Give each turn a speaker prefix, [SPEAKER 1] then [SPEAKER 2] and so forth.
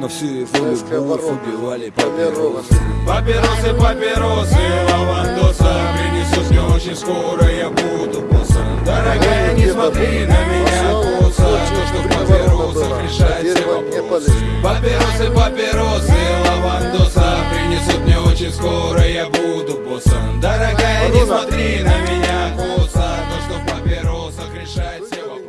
[SPEAKER 1] Но всю его любовь убивали папиросы
[SPEAKER 2] Папиросы, папиросы, лавандоса Принесут мне очень скоро, я буду боссом. Дорогая, не смотри на меня косо То, что в папиросах решает все вопросы Папиросы, папиросы, лавандоса Принесут мне очень скоро, я буду боссом. Дорогая, не смотри на меня косо То, что в папиросах решает все вопросы